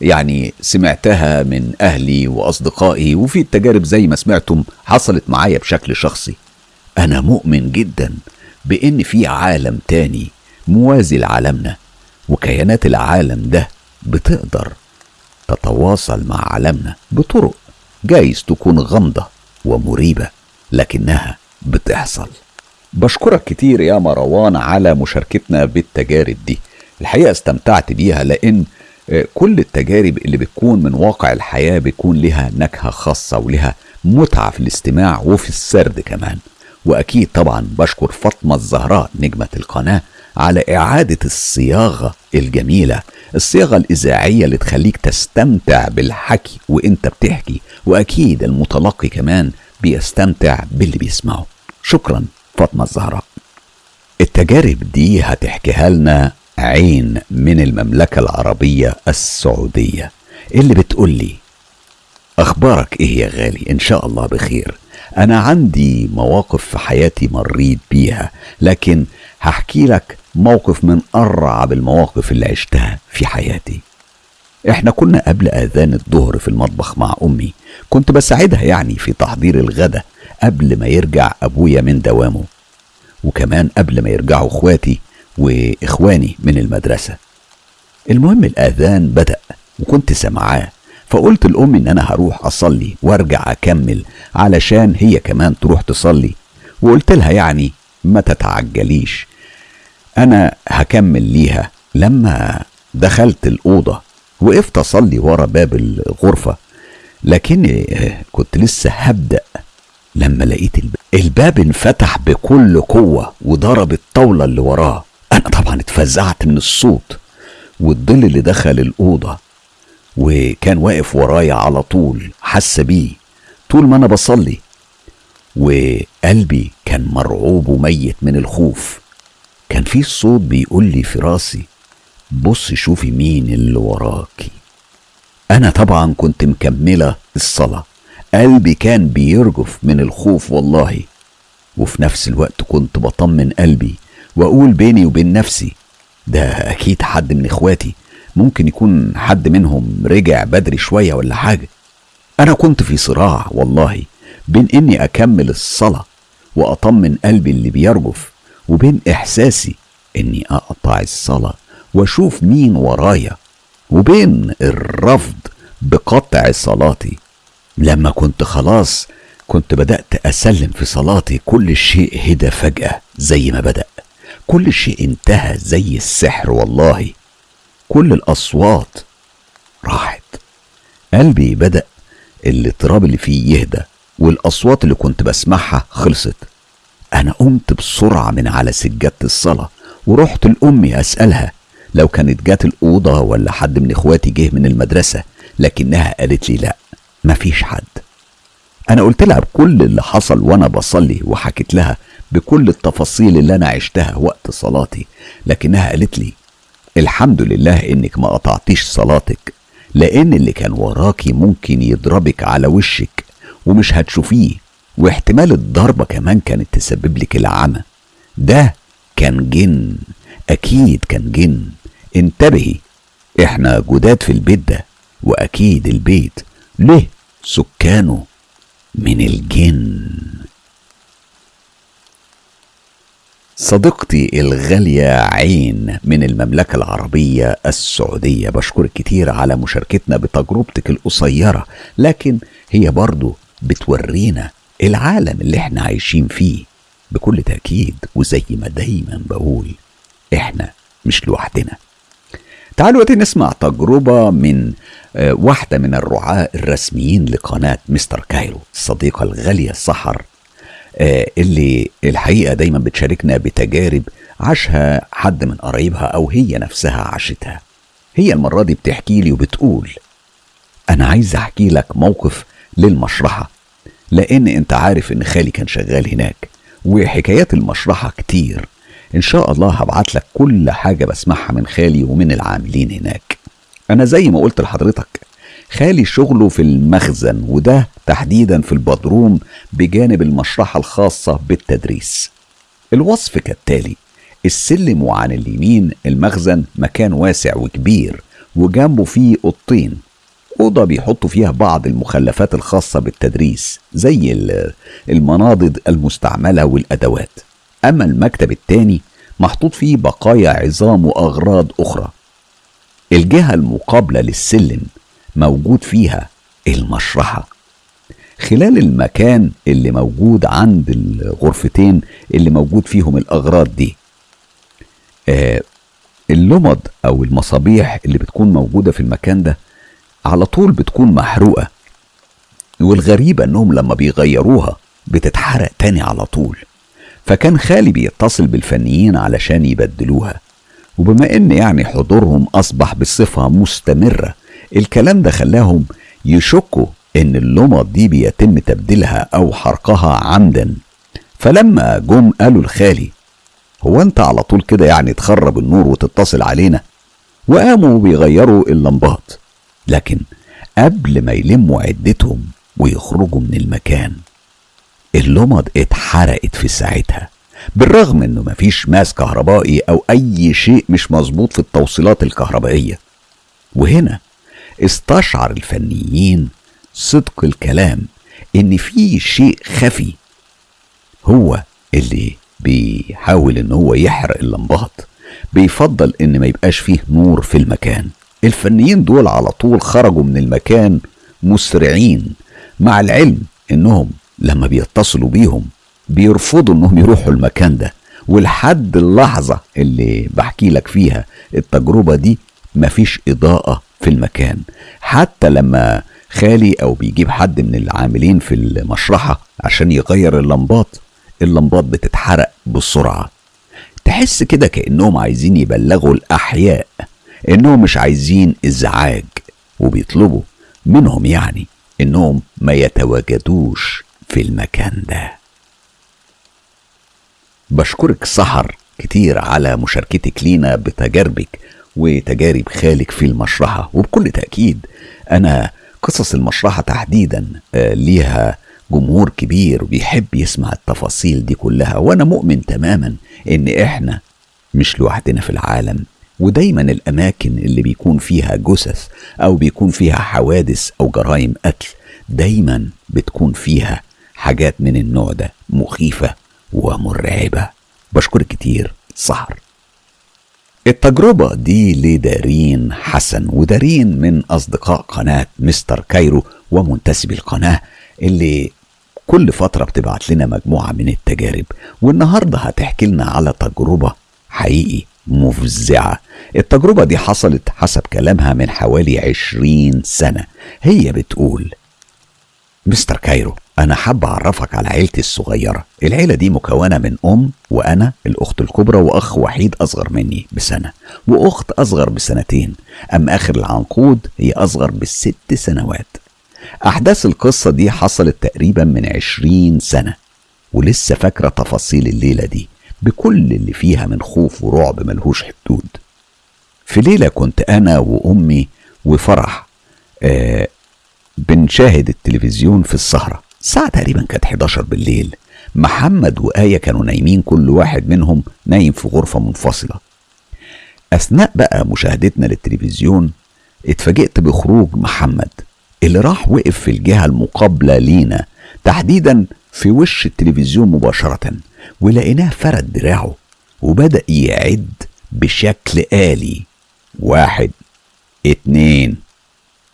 يعني سمعتها من أهلي وأصدقائي وفي التجارب زي ما سمعتم حصلت معايا بشكل شخصي. أنا مؤمن جدا بإن في عالم تاني موازي لعالمنا وكيانات العالم ده بتقدر تتواصل مع عالمنا بطرق جايز تكون غامضة ومريبة لكنها بتحصل. بشكرك كتير يا مروان على مشاركتنا بالتجارب دي. الحقيقة استمتعت بيها لأن كل التجارب اللي بتكون من واقع الحياة بيكون لها نكهة خاصة ولها متعة في الاستماع وفي السرد كمان. وأكيد طبعا بشكر فاطمة الزهراء نجمة القناة على إعادة الصياغة الجميلة الصياغة الإذاعية اللي تخليك تستمتع بالحكي وإنت بتحكي وأكيد المتلقي كمان بيستمتع باللي بيسمعه. شكرا فاطمة الزهراء. التجارب دي هتحكيها لنا عين من المملكة العربية السعودية. اللي بتقول لي أخبارك إيه يا غالي؟ إن شاء الله بخير. أنا عندي مواقف في حياتي مريت بيها لكن هحكي لك موقف من أرعب المواقف اللي عشتها في حياتي. إحنا كنا قبل أذان الظهر في المطبخ مع أمي كنت بساعدها يعني في تحضير الغدا قبل ما يرجع أبويا من دوامه وكمان قبل ما يرجعوا إخواتي وإخواني من المدرسة. المهم الأذان بدأ وكنت سامعاه فقلت لأمي إن أنا هروح أصلي وأرجع أكمل علشان هي كمان تروح تصلي. وقلت لها يعني ما تتعجليش أنا هكمل ليها. لما دخلت الأوضة وقفت أصلي ورا باب الغرفة لكني كنت لسه هبدأ لما لقيت الباب الباب انفتح بكل قوة وضرب الطاولة اللي وراه. أنا طبعا اتفزعت من الصوت والظل اللي دخل الأوضة وكان واقف ورايا على طول حس بيه. طول ما أنا بصلي وقلبي كان مرعوب وميت من الخوف. كان في صوت بيقول لي في راسي بص شوفي مين اللي وراكي. أنا طبعا كنت مكملة الصلاة. قلبي كان بيرجف من الخوف والله. وفي نفس الوقت كنت بطمن قلبي وأقول بيني وبين نفسي ده أكيد حد من إخواتي. ممكن يكون حد منهم رجع بدري شوية ولا حاجة. أنا كنت في صراع والله بين إني أكمل الصلاة وأطمن قلبي اللي بيرجف وبين إحساسي إني أقطع الصلاة وأشوف مين ورايا وبين الرفض بقطع صلاتي. لما كنت خلاص كنت بدأت أسلم في صلاتي كل شيء هدى فجأة زي ما بدأ. كل شيء انتهى زي السحر والله. كل الأصوات راحت. قلبي بدأ الاضطراب اللي فيه يهدى والأصوات اللي كنت بسمعها خلصت. أنا قمت بسرعة من على سجادة الصلاة ورحت لأمي أسألها لو كانت جات الأوضة ولا حد من إخواتي جه من المدرسة لكنها قالت لي لأ مفيش حد. أنا قلت لها بكل اللي حصل وأنا بصلي وحكيت لها بكل التفاصيل اللي أنا عشتها وقت صلاتي لكنها قالت لي الحمد لله إنك ما قطعتيش صلاتك لأن اللي كان وراكي ممكن يضربك على وشك ومش هتشوفيه واحتمال الضربة كمان كانت تسبب لك العمى ده كان جن أكيد كان جن. انتبهي إحنا جداد في البيت ده وأكيد البيت له سكانه من الجن. صديقتي الغالية عين من المملكة العربية السعودية. بشكرك كتير على مشاركتنا بتجربتك القصيرة لكن هي برضو بتورينا العالم اللي إحنا عايشين فيه. بكل تأكيد وزي ما دايما بقول إحنا مش لوحدنا. تعالوا دلوقتي نسمع تجربة من آه، واحدة من الرعاة الرسميين لقناة مستر كايرو الصديقة الغالية آه، اللي الحقيقة دايما بتشاركنا بتجارب عاشها حد من قرايبها أو هي نفسها عاشتها. هي المرة دي بتحكي لي وبتقول أنا عايز أحكي لك موقف للمشرحة لأن أنت عارف إن خالي كان شغال هناك وحكايات المشرحة كتير. إن شاء الله هبعت لك كل حاجة بسمعها من خالي ومن العاملين هناك. أنا زي ما قلت لحضرتك خالي شغله في المخزن وده تحديدا في البدروم بجانب المشرحة الخاصة بالتدريس. الوصف كالتالي السلم وعن اليمين المخزن مكان واسع وكبير وجنبه فيه أوضتين. أوضة بيحطوا فيها بعض المخلفات الخاصة بالتدريس زي المناضد المستعملة والأدوات. أما المكتب التاني محطوط فيه بقايا عظام وأغراض أخرى. الجهة المقابلة للسلم موجود فيها المشرحة. خلال المكان اللي موجود عند الغرفتين اللي موجود فيهم الأغراض دي آه اللمض أو المصابيح اللي بتكون موجودة في المكان ده على طول بتكون محروقة والغريبة إنهم لما بيغيروها بتتحرق تاني على طول. فكان خالي بيتصل بالفنيين علشان يبدلوها. وبما إن يعني حضورهم أصبح بصفة مستمرة الكلام ده خلاهم يشكوا إن اللمض دي بيتم تبديلها أو حرقها عمدا. فلما جم قالوا لخالي هو أنت على طول كده يعني تخرب النور وتتصل علينا؟ وقاموا بيغيروا اللمبات. لكن قبل ما يلموا عدتهم ويخرجوا من المكان اللمض اتحرقت في ساعتها. بالرغم إنه مفيش ماس كهربائي أو أي شيء مش مظبوط في التوصيلات الكهربائية. وهنا استشعر الفنيين صدق الكلام إن في شيء خفي هو اللي بيحاول إن هو يحرق اللمبات. بيفضل إن ما يبقاش فيه نور في المكان. الفنيين دول على طول خرجوا من المكان مسرعين مع العلم إنهم لما بيتصلوا بيهم بيرفضوا إنهم يروحوا المكان ده. ولحد اللحظة اللي بحكي لك فيها التجربة دي مفيش إضاءة في المكان. حتى لما خالي أو بيجيب حد من العاملين في المشرحة عشان يغير اللمبات اللمبات بتتحرق بسرعة. تحس كده كأنهم عايزين يبلغوا الأحياء إنهم مش عايزين إزعاج وبيطلبوا منهم يعني إنهم ما يتواجدوش في المكان ده. بشكرك سحر كتير على مشاركتك لينا بتجاربك. وتجارب خالك في المشرحة. وبكل تأكيد أنا قصص المشرحة تحديدا آه، ليها جمهور كبير وبيحب يسمع التفاصيل دي كلها. وأنا مؤمن تماما إن إحنا مش لوحدنا في العالم. ودايما الأماكن اللي بيكون فيها جثث أو بيكون فيها حوادث أو جرائم قتل دايما بتكون فيها حاجات من النوع ده مخيفة ومرعبة. بشكرك كتير. سهر. التجربة دي لدارين حسن ودارين من أصدقاء قناة مستر كايرو ومنتسبي القناة اللي كل فترة بتبعت لنا مجموعة من التجارب والنهاردة هتحكي لنا على تجربة حقيقي مفزعة. التجربة دي حصلت حسب كلامها من حوالي عشرين سنة. هي بتقول مستر كايرو أنا حاب أعرفك على عيلتي الصغيرة. العيلة دي مكونة من أم وأنا الأخت الكبرى وأخ وحيد أصغر مني بسنة وأخت أصغر بسنتين. أما آخر العنقود هي أصغر بست سنوات. أحداث القصة دي حصلت تقريبا من عشرين سنة ولسه فاكرة تفاصيل الليلة دي بكل اللي فيها من خوف ورعب ملهوش حدود. في ليلة كنت أنا وأمي وفرح آه بنشاهد التلفزيون في السهرة الساعة تقريبا كانت 11 بالليل. محمد وآية كانوا نايمين كل واحد منهم نايم في غرفة منفصلة. أثناء بقى مشاهدتنا للتلفزيون اتفاجئت بخروج محمد اللي راح وقف في الجهة المقابلة لينا تحديدا في وش التلفزيون مباشرة ولقيناه فرد دراعه وبدأ يعد بشكل آلي. واحد اتنين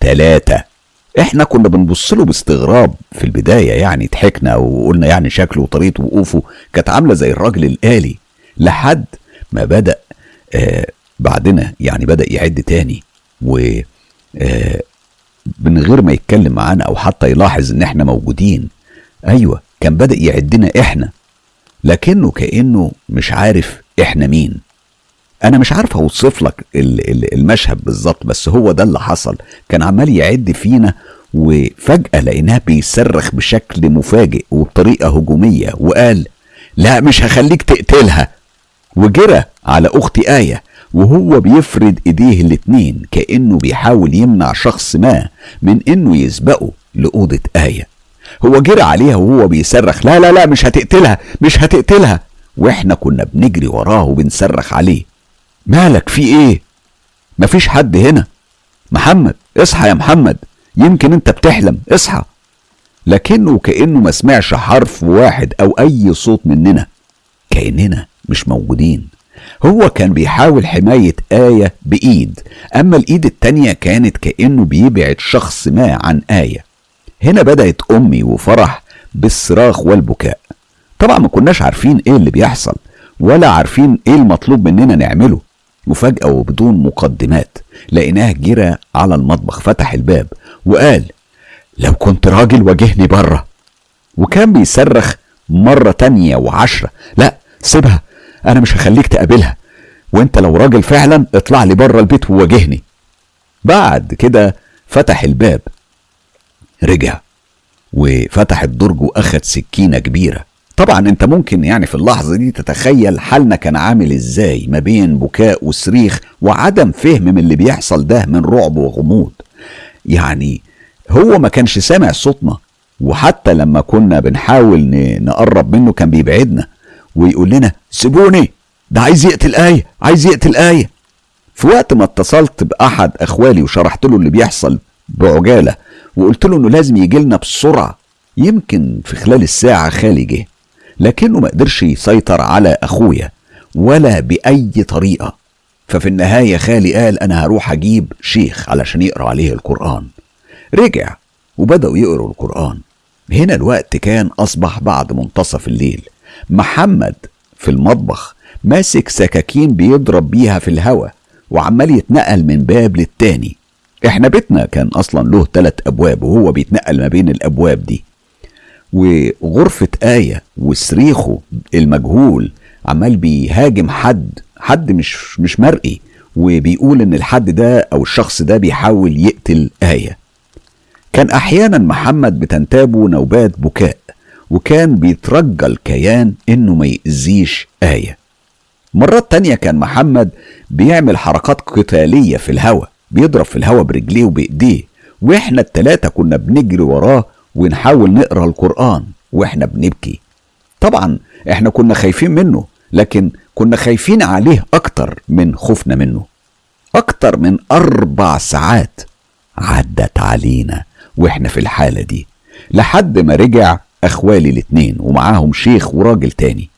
تلاتة. إحنا كنا بنبص له باستغراب في البداية يعني ضحكنا وقلنا يعني شكله وطريقة وقوفه كانت عاملة زي الراجل الآلي لحد ما بدأ آه بعدنا يعني بدأ يعد تاني و آه من غير ما يتكلم معانا أو حتى يلاحظ إن إحنا موجودين أيوه كان بدأ يعدنا إحنا لكنه كأنه مش عارف إحنا مين. أنا مش عارف أوصف لك المشهد بالظبط بس هو ده اللي حصل. كان عمال يعد فينا وفجأة لقيناه بيصرخ بشكل مفاجئ وبطريقة هجومية وقال لا مش هخليك تقتلها. وجرى على أختي آية وهو بيفرد إيديه الاتنين كأنه بيحاول يمنع شخص ما من إنه يسبقه لأوضة آية. هو جرى عليها وهو بيصرخ لا لا لا مش هتقتلها مش هتقتلها. وإحنا كنا بنجري وراه وبنصرخ عليه. مالك في إيه؟ مفيش حد هنا. محمد اصحى يا محمد. يمكن انت بتحلم اصحى. لكنه كأنه ما سمعش حرف واحد أو أي صوت مننا. كأننا مش موجودين. هو كان بيحاول حماية آية بإيد أما الإيد التانية كانت كأنه بيبعد شخص ما عن آية. هنا بدأت أمي وفرح بالصراخ والبكاء. طبعا ما كناش عارفين إيه اللي بيحصل ولا عارفين إيه المطلوب مننا نعمله. وفجأة وبدون مقدمات لقيناه جرى على المطبخ فتح الباب وقال لو كنت راجل واجهني بره. وكان بيصرخ مرة تانية وعشرة لا سيبها أنا مش هخليك تقابلها وأنت لو راجل فعلا اطلع لي بره البيت وواجهني. بعد كده فتح الباب رجع وفتح الدرج واخد سكينة كبيرة. طبعا أنت ممكن يعني في اللحظة دي تتخيل حالنا كان عامل إزاي ما بين بكاء وصريخ وعدم فهم من اللي بيحصل ده من رعب وغموض. يعني هو ما كانش سامع صوتنا وحتى لما كنا بنحاول نقرب منه كان بيبعدنا ويقول لنا سيبوني ده عايز يقتل آية عايز يقتل آية. في وقت ما اتصلت بأحد أخوالي وشرحت له اللي بيحصل بعجالة وقلت له إنه لازم يجي لنا بسرعة يمكن في خلال الساعة خالي جه. لكنه ما قدرش يسيطر على أخويا ولا بأي طريقة. ففي النهاية خالي قال أنا هروح أجيب شيخ علشان يقرأ عليه القرآن. رجع وبدأوا يقروا القرآن. هنا الوقت كان أصبح بعد منتصف الليل. محمد في المطبخ ماسك سكاكين بيضرب بيها في الهوا وعمال يتنقل من باب للتاني. إحنا بيتنا كان أصلا له ثلاث أبواب وهو بيتنقل ما بين الأبواب دي. وغرفة آية وصريخه المجهول عمال بيهاجم حد حد مش مش مرئي وبيقول إن الحد ده أو الشخص ده بيحاول يقتل آية. كان أحيانا محمد بتنتابه نوبات بكاء وكان بيترجى الكيان إنه ما يأذيش آية. مرات تانية كان محمد بيعمل حركات قتالية في الهوا بيضرب في الهوا برجليه وبإيديه وإحنا التلاتة كنا بنجري وراه ونحاول نقرأ القرآن وإحنا بنبكي. طبعا إحنا كنا خايفين منه لكن كنا خايفين عليه أكتر من خوفنا منه. أكتر من أربع ساعات عدت علينا وإحنا في الحالة دي. لحد ما رجع إخوالي الاتنين ومعاهم شيخ وراجل تاني.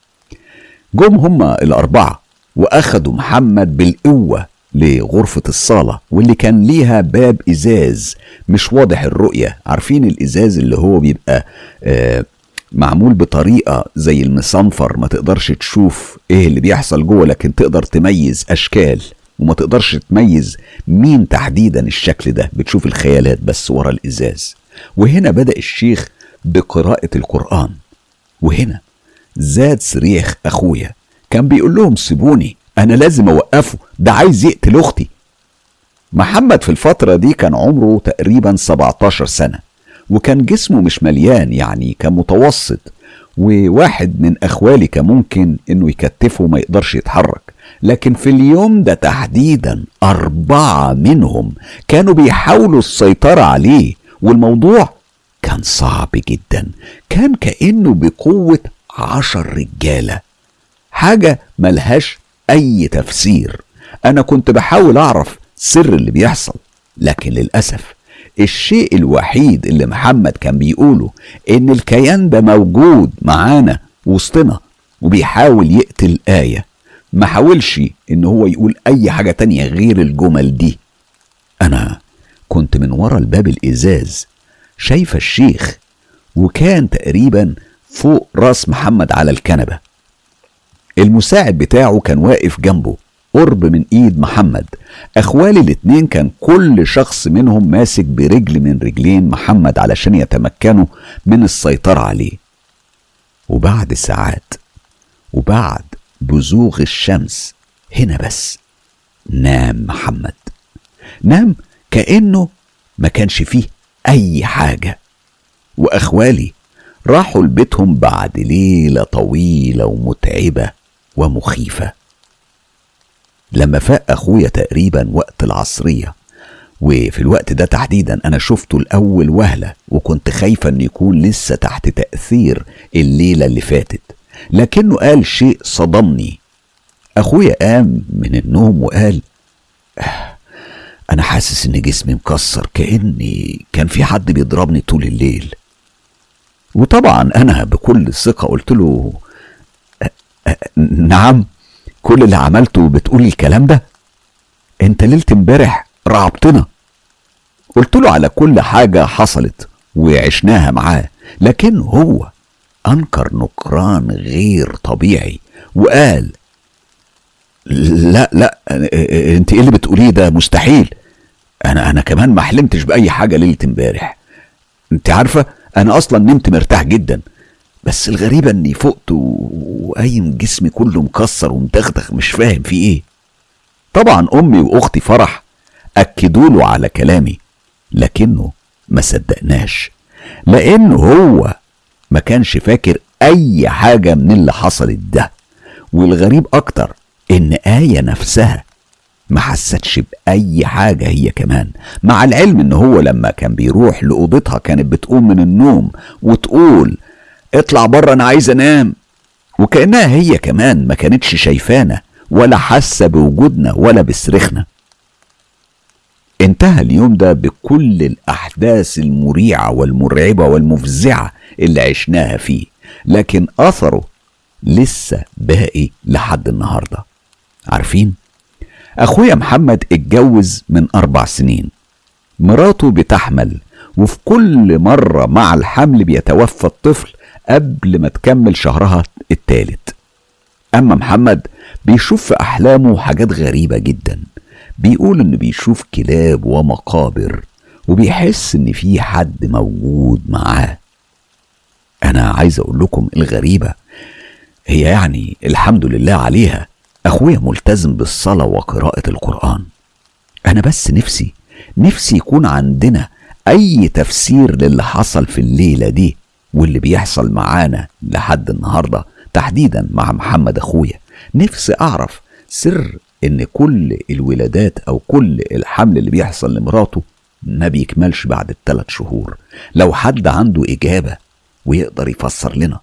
جم هما الأربعة وأخدوا محمد بالقوة لغرفة الصالة واللي كان ليها باب إزاز مش واضح الرؤية. عارفين الإزاز اللي هو بيبقى آه معمول بطريقة زي المصنفر ما تقدرش تشوف إيه اللي بيحصل جوه لكن تقدر تميز أشكال وما تقدرش تميز مين تحديدا الشكل ده. بتشوف الخيالات بس ورا الإزاز. وهنا بدأ الشيخ بقراءة القرآن. وهنا زاد صريخ أخويا كان بيقول لهم سيبوني. أنا لازم أوقفه. ده عايز يقتل أختي. محمد في الفترة دي كان عمره تقريبا 17 سنة وكان جسمه مش مليان يعني كان متوسط وواحد من أخوالي كان ممكن إنه يكتفه ما يقدرش يتحرك. لكن في اليوم ده تحديدا أربعة منهم كانوا بيحاولوا السيطرة عليه والموضوع كان صعب جدا. كان كأنه بقوة عشر رجالة. حاجة ملهاش أي تفسير. أنا كنت بحاول أعرف سر اللي بيحصل لكن للأسف الشيء الوحيد اللي محمد كان بيقوله إن الكيان ده موجود معانا وسطنا وبيحاول يقتل آية. ما حاولش إن هو يقول أي حاجة تانية غير الجمل دي. أنا كنت من ورا الباب الإزاز شايفة الشيخ وكان تقريبا فوق رأس محمد على الكنبة. المساعد بتاعه كان واقف جنبه قرب من إيد محمد. إخوالي الاتنين كان كل شخص منهم ماسك برجل من رجلين محمد علشان يتمكنوا من السيطرة عليه. وبعد ساعات وبعد بزوغ الشمس هنا بس نام محمد. نام كأنه ما كانش فيه أي حاجة. وأخوالي راحوا لبيتهم بعد ليلة طويلة ومتعبة. ومخيفة. لما فاق أخويا تقريبا وقت العصرية وفي الوقت ده تحديدا أنا شفته الأول وهلة وكنت خايفة إن يكون لسه تحت تأثير الليلة اللي فاتت. لكنه قال شيء صدمني. أخويا قام من النوم وقال آه أنا حاسس إن جسمي مكسر كأني كان في حد بيضربني طول الليل. وطبعا أنا بكل ثقة قلت له نعم كل اللي عملته بتقول الكلام ده؟ انت ليلة امبارح رعبتنا. قلت له على كل حاجة حصلت وعشناها معاه لكن هو أنكر نكران غير طبيعي وقال لا لا انت إيه اللي بتقوليه ده؟ مستحيل. أنا أنا كمان ما حلمتش بأي حاجة ليلة امبارح. انت عارفة أنا أصلا نمت مرتاح جدا. بس الغريبة إني فقت وقايم جسمي كله مكسر ومدغدغ مش فاهم في إيه. طبعا أمي وأختي فرح أكدوا له على كلامي لكنه ما صدقناش لأنه هو ما كانش فاكر أي حاجة من اللي حصلت ده. والغريب أكتر إن آية نفسها ما حستش بأي حاجة هي كمان. مع العلم إن هو لما كان بيروح لأوضتها كانت بتقوم من النوم وتقول اطلع بره أنا عايز انام. وكأنها هي كمان ما كانتش شايفانا ولا حاسة بوجودنا ولا بصريخنا. انتهى اليوم ده بكل الأحداث المريعة والمرعبة والمفزعة اللي عشناها فيه لكن أثره لسه باقي لحد النهارده. عارفين؟ أخويا محمد اتجوز من أربع سنين. مراته بتحمل وفي كل مرة مع الحمل بيتوفى الطفل قبل ما تكمل شهرها التالت. أما محمد بيشوف في أحلامه حاجات غريبة جدا. بيقول إنه بيشوف كلاب ومقابر وبيحس إن في حد موجود معاه. أنا عايز أقول لكم الغريبة هي يعني الحمد لله عليها أخويا ملتزم بالصلاة وقراءة القرآن. أنا بس نفسي نفسي يكون عندنا أي تفسير للي حصل في الليلة دي. واللي بيحصل معانا لحد النهاردة تحديدا مع محمد أخويا. نفسي أعرف سر إن كل الولادات أو كل الحمل اللي بيحصل لمراته ما بيكملش بعد الثلاث شهور. لو حد عنده إجابة ويقدر يفسر لنا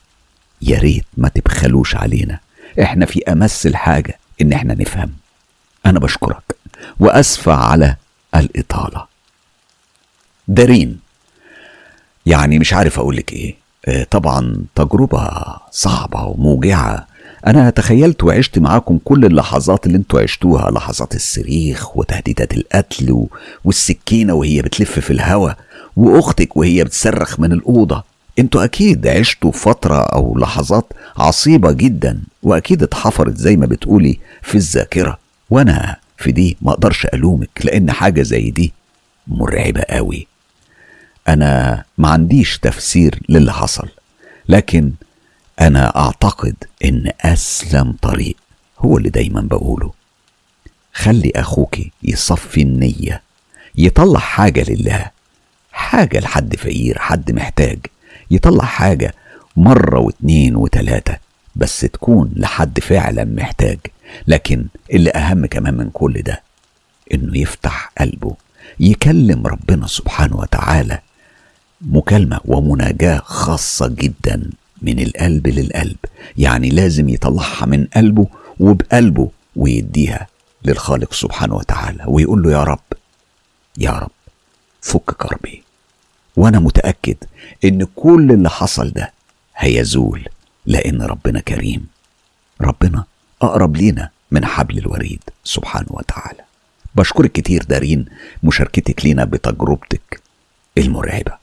يا ريت ما تبخلوش علينا. إحنا في أمس الحاجة إن إحنا نفهم. أنا بشكرك وأسفة على الإطالة. دارين يعني مش عارف أقولك إيه. طبعا تجربة صعبة وموجعة. أنا تخيلت وعشت معاكم كل اللحظات اللي أنتوا عشتوها لحظات الصريخ وتهديدات القتل. والسكينة وهي بتلف في الهوا وأختك وهي بتصرخ من الأوضة. أنتوا أكيد عشتوا فترة أو لحظات عصيبة جدا وأكيد اتحفرت زي ما بتقولي في الذاكرة. وأنا في دي ما أقدرش ألومك لأن حاجة زي دي مرعبة قوي. أنا ما عنديش تفسير للي حصل لكن أنا أعتقد إن أسلم طريق هو اللي دايما بقوله. خلي أخوك يصفي النية يطلع حاجة لله حاجة لحد فقير حد محتاج يطلع حاجة مرة واتنين وتلاتة بس تكون لحد فعلا محتاج. لكن اللي أهم كمان من كل ده إنه يفتح قلبه يكلم ربنا سبحانه وتعالى مكالمة ومناجاة خاصة جدا من القلب للقلب. يعني لازم يطلعها من قلبه وبقلبه ويديها للخالق سبحانه وتعالى ويقول له يا رب يا رب فك كربي. وأنا متأكد إن كل اللي حصل ده هيزول لأن ربنا كريم. ربنا أقرب لينا من حبل الوريد سبحانه وتعالى. بشكرك كتير دارين مشاركتك لينا بتجربتك المرعبة.